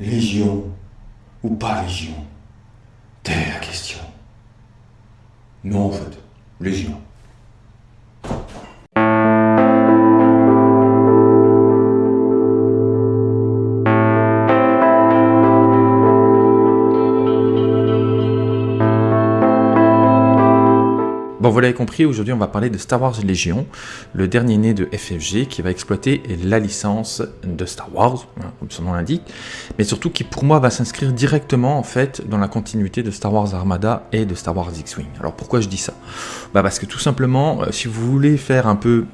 Légion ou pas Légion? Telle est la question. Non, en fait, Légion. Vous l'avez compris, aujourd'hui on va parler de Star Wars Légion, le dernier né de FFG qui va exploiter la licence de Star Wars, hein, comme son nom l'indique, mais surtout qui pour moi va s'inscrire directement en fait dans la continuité de Star Wars Armada et de Star Wars X-Wing. Alors pourquoi je dis ça? Bah Parce que tout simplement, euh, si vous voulez faire un peu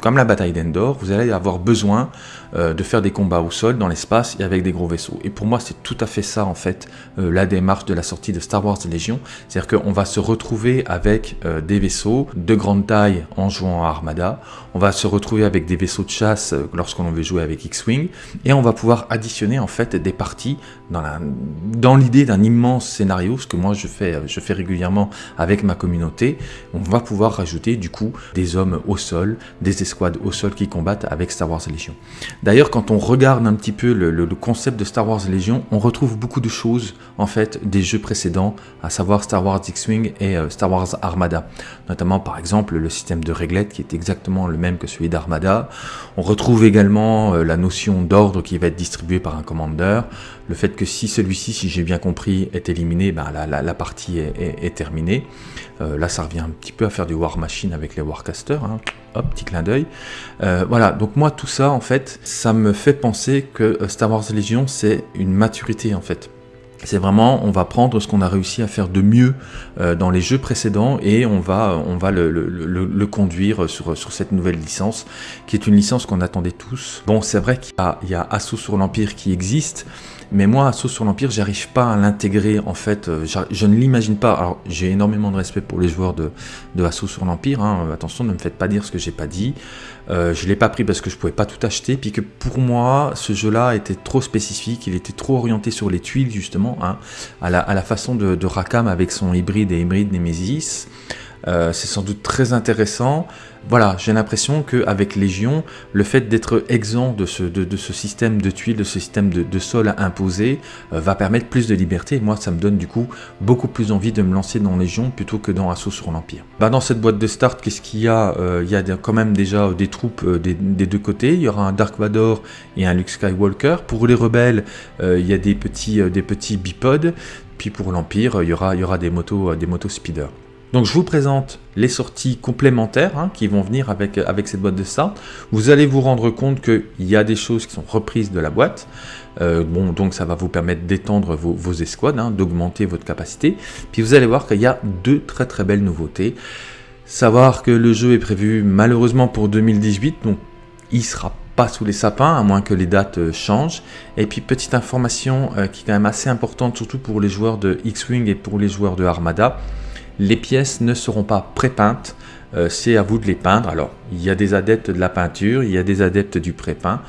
comme la bataille d'Endor, vous allez avoir besoin euh, de faire des combats au sol, dans l'espace et avec des gros vaisseaux. Et pour moi, c'est tout à fait ça, en fait, euh, la démarche de la sortie de Star Wars Légion. C'est-à-dire qu'on va se retrouver avec euh, des vaisseaux de grande taille en jouant à Armada. On va se retrouver avec des vaisseaux de chasse lorsqu'on veut jouer avec X-Wing. Et on va pouvoir additionner, en fait, des parties dans l'idée d'un immense scénario, ce que moi je fais, je fais régulièrement avec ma communauté. On va pouvoir rajouter, du coup, des hommes au sol, des au sol qui combattent avec Star Wars Légion. D'ailleurs, quand on regarde un petit peu le, concept de Star Wars Légion, on retrouve beaucoup de choses, en fait, des jeux précédents, à savoir Star Wars X-Wing et euh, Star Wars Armada. Notamment, par exemple, le système de réglette qui est exactement le même que celui d'Armada. On retrouve également euh, la notion d'ordre qui va être distribuée par un commandeur. Le fait que si celui-ci, si j'ai bien compris, est éliminé, ben, la, partie est, terminée. Euh, là, ça revient un petit peu à faire du War Machine avec les Warcasters. Hein. Hop, petit clin d'œil. voilà, donc moi, tout ça, en fait, ça me fait penser que euh, Star Wars Legion, c'est une maturité en fait. C'est vraiment, on va prendre ce qu'on a réussi à faire de mieux euh, dans les jeux précédents et on va, on va le, conduire sur, sur cette nouvelle licence, qui est une licence qu'on attendait tous. Bon, c'est vrai qu'il y, y, a Assaut sur l'Empire qui existe, mais moi, Assaut sur l'Empire, j'arrive pas à l'intégrer, en fait, euh, je ne l'imagine pas. Alors, j'ai énormément de respect pour les joueurs de, de Assaut sur l'Empire, hein. attention, ne me faites pas dire ce que j'ai pas dit. Euh, je l'ai pas pris parce que je pouvais pas tout acheter, puis que pour moi, ce jeu-là était trop spécifique, il était trop orienté sur les tuiles, justement, hein, à, la, façon de Rakam avec son hybride et hybride Nemesis. Euh, c'est sans doute très intéressant. Voilà, j'ai l'impression qu'avec Légion, le fait d'être exempt de ce, système de tuiles, de ce système de, sol imposé, euh, va permettre plus de liberté. moi, ça me donne du coup beaucoup plus envie de me lancer dans Légion plutôt que dans Assaut sur l'Empire. Bah, dans cette boîte de start, qu'est-ce qu'il y a euh, Il y a quand même déjà des troupes des, deux côtés. Il y aura un Dark Vador et un Luke Skywalker. Pour les rebelles, il y a des petits, des petits bipodes. Puis pour l'Empire, il y aura, il y aura des motos, des motos speeder. Donc je vous présente les sorties complémentaires hein, qui vont venir avec, avec cette boîte de start. Vous allez vous rendre compte qu'il y a des choses qui sont reprises de la boîte. Euh, bon, donc ça va vous permettre d'étendre vos, escouades, hein, d'augmenter votre capacité. Puis vous allez voir qu'il y a deux très très belles nouveautés. Savoir que le jeu est prévu malheureusement pour 2018, donc il sera pas sous les sapins, à moins que les dates euh, changent. Et puis petite information euh, qui est quand même assez importante, surtout pour les joueurs de X-Wing et pour les joueurs de Armada les pièces ne seront pas pré-peintes, euh, c'est à vous de les peindre. Alors, il y a des adeptes de la peinture, il y a des adeptes du pré-peint.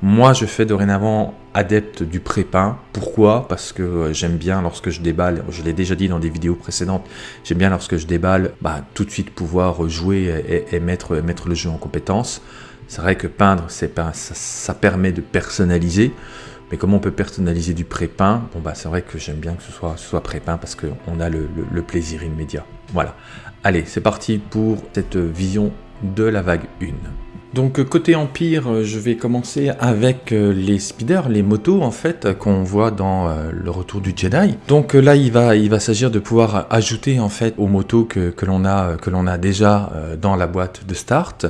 Moi, je fais dorénavant adepte du pré-peint. Pourquoi? Parce que euh, j'aime bien lorsque je déballe, je l'ai déjà dit dans des vidéos précédentes, j'aime bien lorsque je déballe, bah, tout de suite pouvoir jouer et, mettre, le jeu en compétence. C'est vrai que peindre, ça permet de personnaliser. Mais comment on peut personnaliser du pré-peint? Bon bah c'est vrai que j'aime bien que ce soit, soit pré-peint parce qu'on a le, plaisir immédiat. Voilà. Allez, c'est parti pour cette vision de la vague 1. Donc côté Empire, je vais commencer avec euh, les speeders, les motos en fait qu'on voit dans euh, le retour du Jedi. Donc là il va, s'agir de pouvoir ajouter en fait aux motos que, l'on a, déjà euh, dans la boîte de start.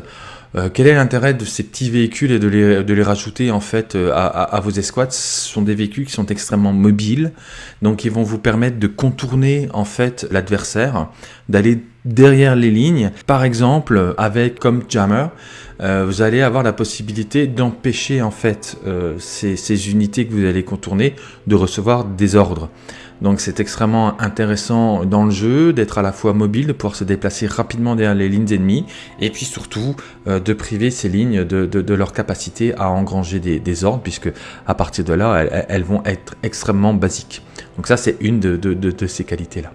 Euh, quel est l'intérêt de ces petits véhicules et de les, de les rajouter en fait euh, à, vos escouades? Ce sont des véhicules qui sont extrêmement mobiles, donc ils vont vous permettre de contourner en fait l'adversaire, d'aller derrière les lignes. Par exemple, avec comme jammer, euh, vous allez avoir la possibilité d'empêcher en fait ces, unités que vous allez contourner de recevoir des ordres. Donc c'est extrêmement intéressant dans le jeu d'être à la fois mobile, de pouvoir se déplacer rapidement derrière les lignes ennemies, et puis surtout euh, de priver ces lignes de, leur capacité à engranger des, ordres, puisque à partir de là, elles, vont être extrêmement basiques. Donc ça c'est une de, ces qualités-là.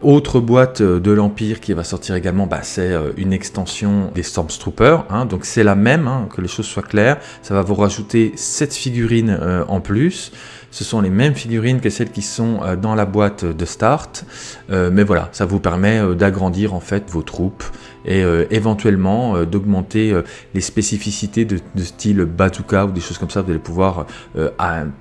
Autre boîte de l'Empire qui va sortir également, bah, c'est une extension des Stormtroopers. Hein, donc c'est la même, hein, que les choses soient claires. Ça va vous rajouter 7 figurines en plus. Ce sont les mêmes figurines que celles qui sont euh, dans la boîte de start, euh, mais voilà, ça vous permet euh, d'agrandir en fait vos troupes et éventuellement d'augmenter les spécificités de, style bazooka ou des choses comme ça. Vous allez pouvoir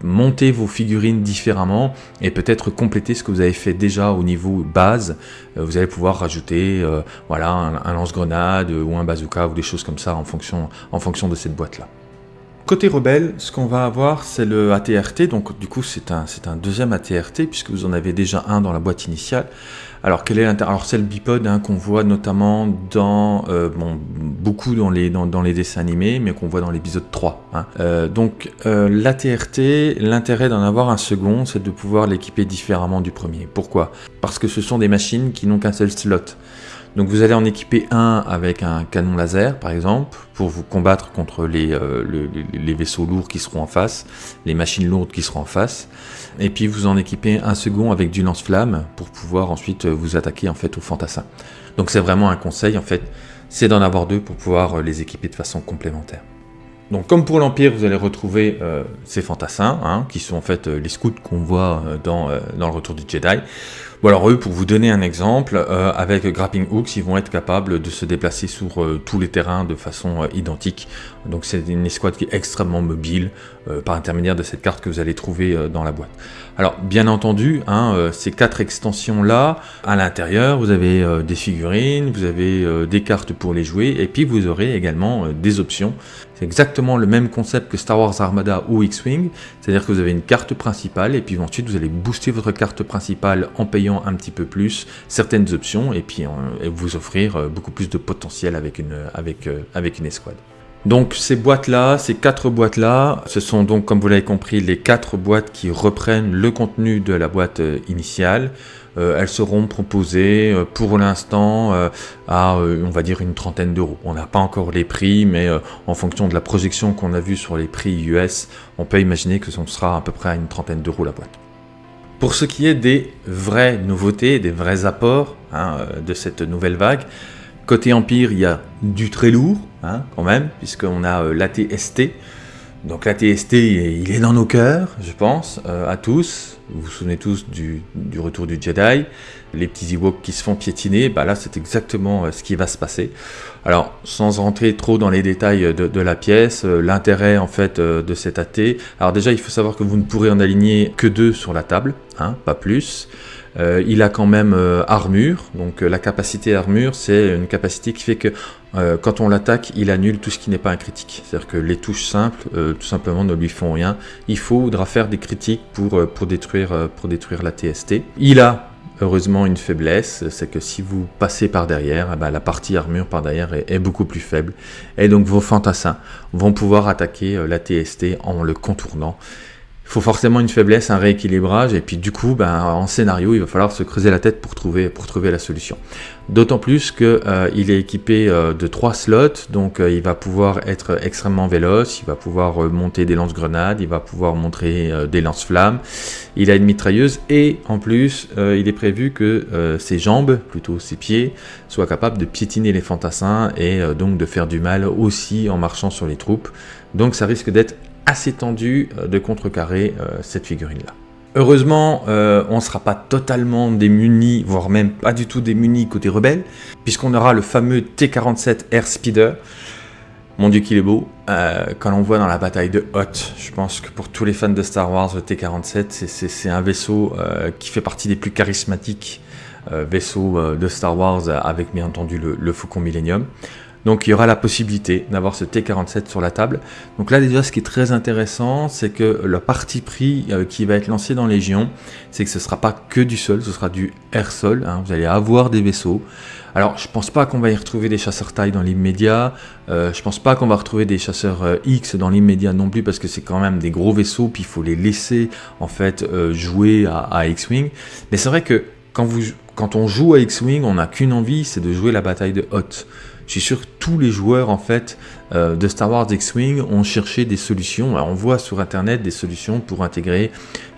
monter vos figurines différemment et peut-être compléter ce que vous avez fait déjà au niveau base. vous allez pouvoir rajouter voilà, un, lance-grenade ou un bazooka ou des choses comme ça en fonction, en fonction de cette boîte-là. Côté rebelle, ce qu'on va avoir, c'est le ATRT. Donc, du coup, c'est un, un deuxième ATRT, puisque vous en avez déjà un dans la boîte initiale. Alors, quel est Alors, c'est le bipod hein, qu'on voit notamment dans, euh, bon, beaucoup dans les, dans, les dessins animés, mais qu'on voit dans l'épisode 3. Hein. Euh, donc, euh, l'ATRT, l'intérêt d'en avoir un second, c'est de pouvoir l'équiper différemment du premier. Pourquoi? Parce que ce sont des machines qui n'ont qu'un seul slot. Donc vous allez en équiper un avec un canon laser par exemple pour vous combattre contre les, euh, les, vaisseaux lourds qui seront en face, les machines lourdes qui seront en face. Et puis vous en équipez un second avec du lance-flamme pour pouvoir ensuite vous attaquer en fait aux fantassins. Donc c'est vraiment un conseil en fait, c'est d'en avoir deux pour pouvoir les équiper de façon complémentaire. Donc comme pour l'Empire, vous allez retrouver euh, ces fantassins, hein, qui sont en fait euh, les scouts qu'on voit dans le Retour du Jedi. Bon alors eux, pour vous donner un exemple, euh, avec Grappling Hooks, ils vont être capables de se déplacer sur euh, tous les terrains de façon euh, identique. Donc c'est une escouade qui est extrêmement mobile par intermédiaire de cette carte que vous allez trouver dans la boîte. Alors bien entendu, hein, ces quatre extensions là, à l'intérieur, vous avez des figurines, vous avez des cartes pour les jouer, et puis vous aurez également des options. Exactement le même concept que Star Wars Armada ou X-Wing, c'est-à-dire que vous avez une carte principale, et puis ensuite vous allez booster votre carte principale en payant un petit peu plus certaines options et puis euh, vous offrir euh, beaucoup plus de potentiel avec une, avec, euh, avec une escouade. Donc ces boîtes-là, ces quatre boîtes-là, ce sont donc comme vous l'avez compris les quatre boîtes qui reprennent le contenu de la boîte initiale. Elles seront proposées pour l'instant à on va dire une trentaine d'euros. On n'a pas encore les prix, mais en fonction de la projection qu'on a vue sur les prix US, on peut imaginer que ce sera à peu près à une trentaine d'euros la boîte. Pour ce qui est des vraies nouveautés, des vrais apports hein, euh, de cette nouvelle vague, côté Empire, il y a du très lourd, hein, quand même, puisqu'on a euh, l'ATST. Donc l'ATST, il est dans nos cœurs, je pense, euh, à tous. Vous vous souvenez tous du, retour du Jedi, les petits Ewoks qui se font piétiner, bah là c'est exactement ce qui va se passer. Alors, sans rentrer trop dans les détails de, la pièce, euh, l'intérêt en fait euh, de cet AT, alors déjà il faut savoir que vous ne pourrez en aligner que deux sur la table, hein, pas plus. Euh, il a quand même armure, donc la capacité armure, c'est une capacité qui fait que quand on l'attaque, il annule tout ce qui n'est pas un critique. C'est-à-dire que les touches simples, tout simplement, ne lui font rien. Il faudra faire des critiques pour, pour, détruire, pour détruire la TST. Il a heureusement une faiblesse, c'est que si vous passez par derrière, eh ben, la partie armure par derrière est, beaucoup plus faible. Et donc vos fantassins vont pouvoir attaquer euh, la TST en le contournant faut forcément une faiblesse, un rééquilibrage, et puis du coup, ben, en scénario, il va falloir se creuser la tête pour trouver, la solution. D'autant plus qu'il euh, est équipé euh, de trois slots, donc euh, il va pouvoir être extrêmement véloce, il va pouvoir monter des lance-grenades, il va pouvoir montrer des lance-flammes, il a une mitrailleuse, et en plus, il est prévu que ses jambes, plutôt ses pieds, soient capables de piétiner les fantassins, et donc de faire du mal aussi en marchant sur les troupes. Donc ça risque d'être assez tendu euh, de contrecarrer euh, cette figurine-là. Heureusement, euh, on ne sera pas totalement démuni, voire même pas du tout démuni côté rebelle, puisqu'on aura le fameux T-47 Air Speeder. Mon dieu qu'il est beau. quand on voit dans la bataille de Hoth, je pense que pour tous les fans de Star Wars, le T-47, c'est un vaisseau qui fait partie des plus charismatiques vaisseaux de Star Wars, avec bien entendu le, le Faucon Millennium. Donc il y aura la possibilité d'avoir ce T47 sur la table. Donc là déjà ce qui est très intéressant, c'est que le parti pris euh, qui va être lancé dans Légion, c'est que ce ne sera pas que du sol, ce sera du air-sol. Hein. Vous allez avoir des vaisseaux. Alors je pense pas qu'on va y retrouver des chasseurs taille dans l'immédiat. Euh, je pense pas qu'on va retrouver des chasseurs euh, X dans l'immédiat non plus parce que c'est quand même des gros vaisseaux puis il faut les laisser en fait jouer à X-wing. Mais c'est vrai que quand, vous, quand on joue à X-wing, on n'a qu'une envie, c'est de jouer la bataille de Hoth je suis sûr que tous les joueurs en fait euh, de Star Wars X-Wing ont cherché des solutions. on voit sur internet des solutions pour intégrer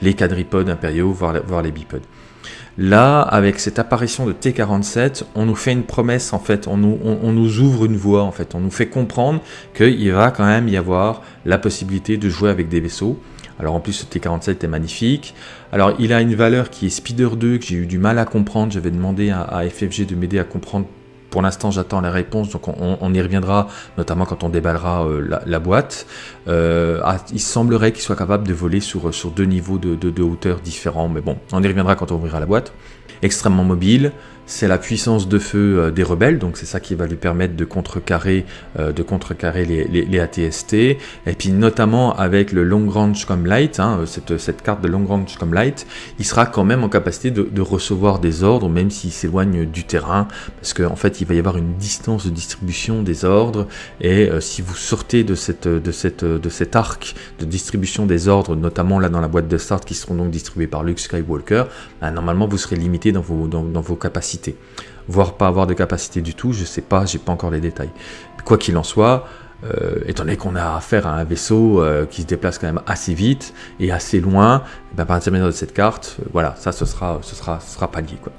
les quadripodes impériaux, voire, les bipodes. Là, avec cette apparition de T47, on nous fait une promesse en fait, on nous, ouvre une voie en fait, on nous fait comprendre qu'il va quand même y avoir la possibilité de jouer avec des vaisseaux. Alors en plus, ce T47 est magnifique. Alors il a une valeur qui est Speeder 2, que j'ai eu du mal à comprendre. J'avais demandé à, FFG de m'aider à comprendre. Pour l'instant, j'attends la réponse, donc on, y reviendra, notamment quand on déballera euh, la, boîte. Euh, ah, il semblerait qu'il soit capable de voler sur, sur deux niveaux de, de hauteur différents, mais bon, on y reviendra quand on ouvrira la boîte. Extrêmement mobile, c'est la puissance de feu euh, des rebelles, donc c'est ça qui va lui permettre de contrecarrer, euh, de contrecarrer les, ATST, et puis notamment avec le Long Range comme Light, hein, cette, cette, carte de Long Range comme Light, il sera quand même en capacité de, recevoir des ordres, même s'il s'éloigne du terrain, parce qu'en en fait il va y avoir une distance de distribution des ordres, et euh, si vous sortez de, cette, de, cet arc de distribution des ordres, notamment là dans la boîte de start qui seront donc distribués par Luke Skywalker, bah, normalement vous serez limité dans vos capacités voire pas avoir de capacité du tout, je sais pas, j'ai pas encore les détails. Quoi qu'il en soit, euh, étant donné qu'on a affaire à un vaisseau euh, qui se déplace quand même assez vite et assez loin, eh ben, par l'intermédiaire de cette carte, euh, voilà, ça ce sera, ce sera, ce sera pallié. Quoi.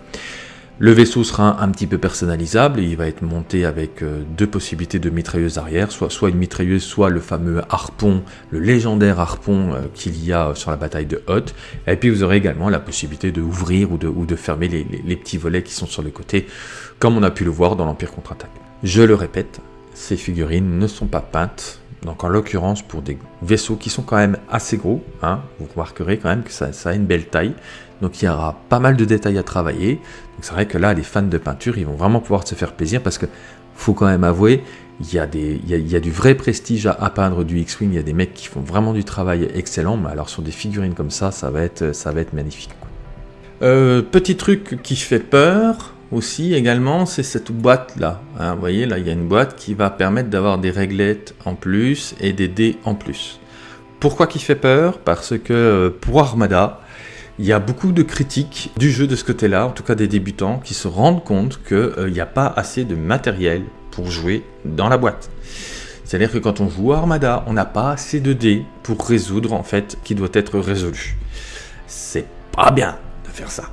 Le vaisseau sera un petit peu personnalisable il va être monté avec euh, deux possibilités de mitrailleuse arrière, soit, une mitrailleuse, soit le fameux harpon, le légendaire harpon euh, qu'il y a sur la bataille de Hoth. Et puis vous aurez également la possibilité de ouvrir ou de, fermer les, les, petits volets qui sont sur le côté, comme on a pu le voir dans l'Empire contre-attaque. Je le répète, ces figurines ne sont pas peintes, donc en l'occurrence pour des vaisseaux qui sont quand même assez gros, hein, vous remarquerez quand même que ça, a une belle taille, donc il y aura pas mal de détails à travailler. Donc c'est vrai que là, les fans de peinture, ils vont vraiment pouvoir se faire plaisir parce que faut quand même avouer, il y a, du vrai prestige à, peindre du X-Wing. Il y a des mecs qui font vraiment du travail excellent. Mais alors sur des figurines comme ça, ça va être, ça va être magnifique. Euh, petit truc qui fait peur aussi également, c'est cette boîte là. Hein. vous voyez là, il y a une boîte qui va permettre d'avoir des réglettes en plus et des dés en plus. Pourquoi qui fait peur? Parce que euh, pour Armada, il y a beaucoup de critiques du jeu de ce côté-là, en tout cas des débutants, qui se rendent compte qu'il euh, n'y a pas assez de matériel pour jouer dans la boîte. C'est-à-dire que quand on joue Armada, on n'a pas assez de dés pour résoudre en fait qui doit être résolu. C'est pas bien de faire ça.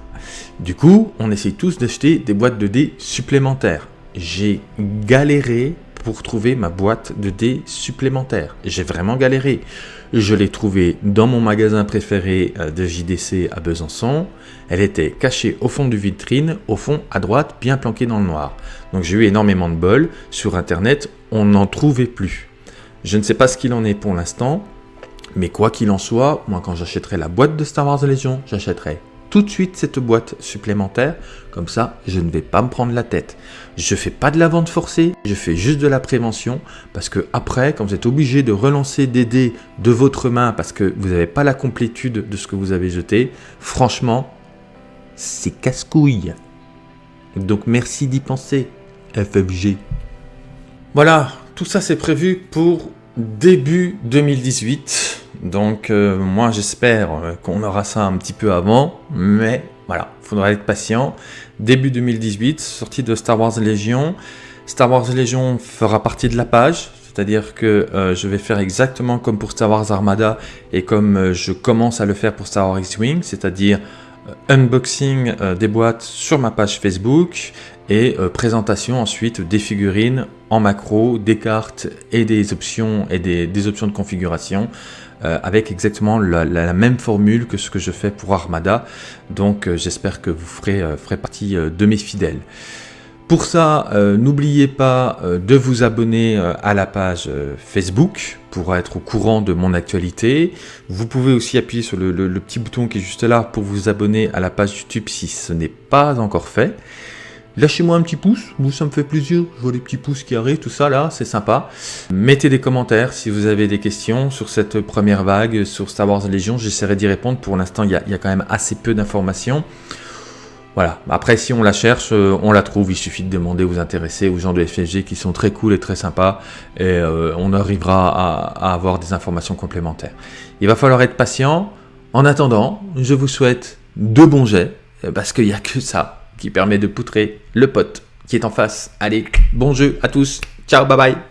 Du coup, on essaye tous d'acheter des boîtes de dés supplémentaires. J'ai galéré pour trouver ma boîte de dés supplémentaire. J'ai vraiment galéré. Je l'ai trouvée dans mon magasin préféré euh, de JDC à Besançon. Elle était cachée au fond du vitrine, au fond à droite, bien planquée dans le noir. Donc j'ai eu énormément de bol. Sur internet, on n'en trouvait plus. Je ne sais pas ce qu'il en est pour l'instant, mais quoi qu'il en soit, moi quand j'achèterai la boîte de Star Wars Légion, j'achèterai tout de suite cette boîte supplémentaire, comme ça je ne vais pas me prendre la tête. Je fais pas de la vente forcée, je fais juste de la prévention, parce que après, quand vous êtes obligé de relancer des dés de votre main parce que vous n'avez pas la complétude de ce que vous avez jeté, franchement, c'est casse-couille. Donc merci d'y penser, FFG. Voilà, tout ça c'est prévu pour début 2018. Donc euh, moi j'espère euh, qu'on aura ça un petit peu avant, mais voilà, il faudra être patient. Début 2018, sortie de Star Wars Légion. Star Wars Légion fera partie de la page, c'est-à-dire que euh, je vais faire exactement comme pour Star Wars Armada et comme je commence à le faire pour Star Wars X-Wing, c'est-à-dire unboxing des boîtes sur ma page Facebook et présentation ensuite des figurines en macro, des cartes et des options et des options de configuration euh, avec exactement la, même formule que ce que je fais pour Armada. Donc euh, j'espère que vous ferez, euh, ferez partie de mes fidèles. Pour ça, n'oubliez pas de vous abonner à la page Facebook pour être au courant de mon actualité. Vous pouvez aussi appuyer sur le petit bouton qui est juste là pour vous abonner à la page YouTube si ce n'est pas encore fait. Lâchez-moi un petit pouce, vous ça me fait plaisir, je vois les petits pouces qui arrivent, tout ça là, c'est sympa. Mettez des commentaires si vous avez des questions sur cette première vague, sur Star Wars Légion, j'essaierai d'y répondre. Pour l'instant, il y, a quand même assez peu d'informations. Voilà, après si on la cherche, euh, on la trouve, il suffit de demander aux intéressés, aux gens de FFG qui sont très cool et très sympas, et euh, on arrivera à, à avoir des informations complémentaires. Il va falloir être patient. En attendant, je vous souhaite de bons jets, parce qu'il n'y a que ça qui permet de poutrer le pote qui est en face. Allez, bon jeu à tous. Ciao, bye bye.